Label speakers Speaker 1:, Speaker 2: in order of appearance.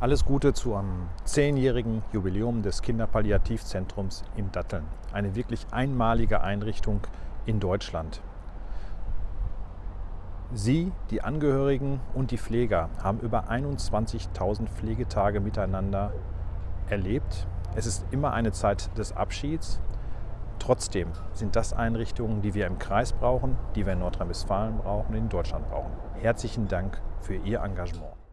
Speaker 1: Alles Gute zu einem zehnjährigen Jubiläum des Kinderpalliativzentrums in Datteln. Eine wirklich einmalige Einrichtung in Deutschland. Sie, die Angehörigen und die Pfleger haben über 21.000 Pflegetage miteinander erlebt. Es ist immer eine Zeit des Abschieds. Trotzdem sind das Einrichtungen, die wir im Kreis brauchen, die wir in Nordrhein-Westfalen brauchen, in Deutschland brauchen. Herzlichen Dank für Ihr Engagement.